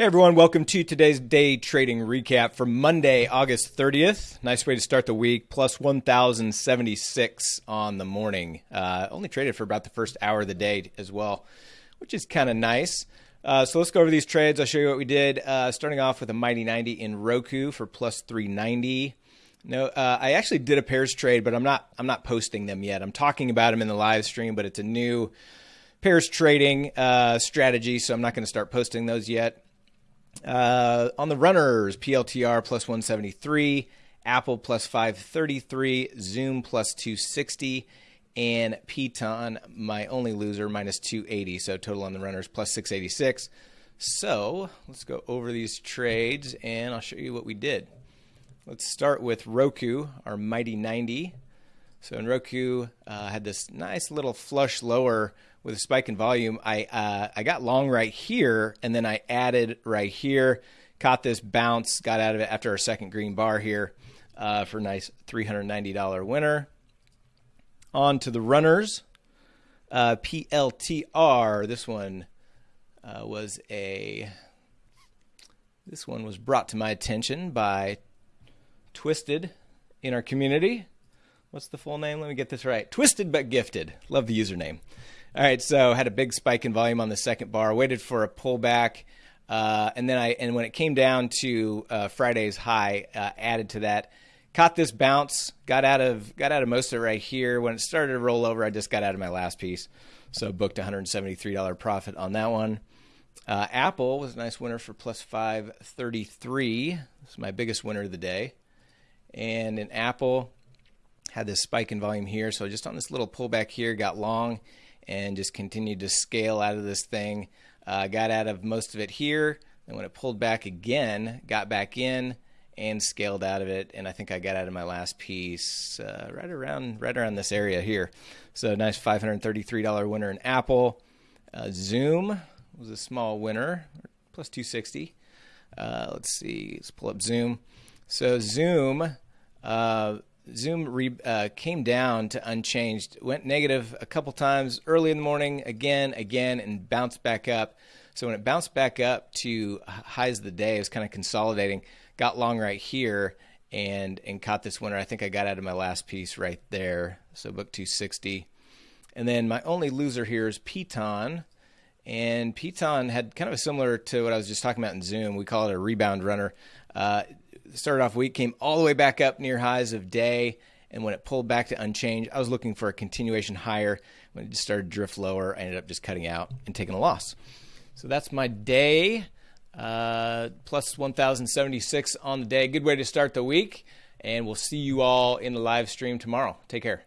Hey everyone, welcome to today's day trading recap for Monday, August 30th. Nice way to start the week, plus 1,076 on the morning. Uh, only traded for about the first hour of the day as well, which is kind of nice. Uh, so let's go over these trades. I'll show you what we did. Uh, starting off with a Mighty 90 in Roku for plus 390. No, uh, I actually did a pairs trade, but I'm not. I'm not posting them yet. I'm talking about them in the live stream, but it's a new pairs trading uh, strategy, so I'm not going to start posting those yet. Uh, on the runners, PLTR plus 173, Apple plus 533, Zoom plus 260, and Piton, my only loser, minus 280. So total on the runners plus 686. So let's go over these trades and I'll show you what we did. Let's start with Roku, our mighty 90. So in Roku, uh, had this nice little flush lower with a spike in volume. I uh, I got long right here, and then I added right here. Caught this bounce, got out of it after our second green bar here uh, for a nice $390 winner. On to the runners. Uh, PLTR. This one uh, was a. This one was brought to my attention by Twisted in our community. What's the full name? Let me get this right. Twisted but gifted. Love the username. All right, so had a big spike in volume on the second bar. Waited for a pullback, uh, and then I and when it came down to uh, Friday's high, uh, added to that. Caught this bounce, got out of got out of most of it right here. When it started to roll over, I just got out of my last piece, so booked $173 profit on that one. Uh, Apple was a nice winner for plus 533. This is my biggest winner of the day. And in Apple, had this spike in volume here. So just on this little pullback here, got long and just continued to scale out of this thing. Uh, got out of most of it here. And when it pulled back again, got back in and scaled out of it. And I think I got out of my last piece uh, right around right around this area here. So nice $533 winner in Apple. Uh, Zoom was a small winner, plus 260. Uh, let's see, let's pull up Zoom. So Zoom uh, Zoom re, uh, came down to unchanged, went negative a couple times early in the morning, again, again, and bounced back up. So when it bounced back up to highs of the day, it was kind of consolidating. Got long right here and and caught this winner. I think I got out of my last piece right there. So book 260. And then my only loser here is Piton. And Piton had kind of a similar to what I was just talking about in Zoom. We call it a rebound runner. Uh, started off week, came all the way back up near highs of day, and when it pulled back to unchanged, I was looking for a continuation higher. When it just started to drift lower, I ended up just cutting out and taking a loss. So that's my day. Uh, plus 1,076 on the day. Good way to start the week. And we'll see you all in the live stream tomorrow. Take care.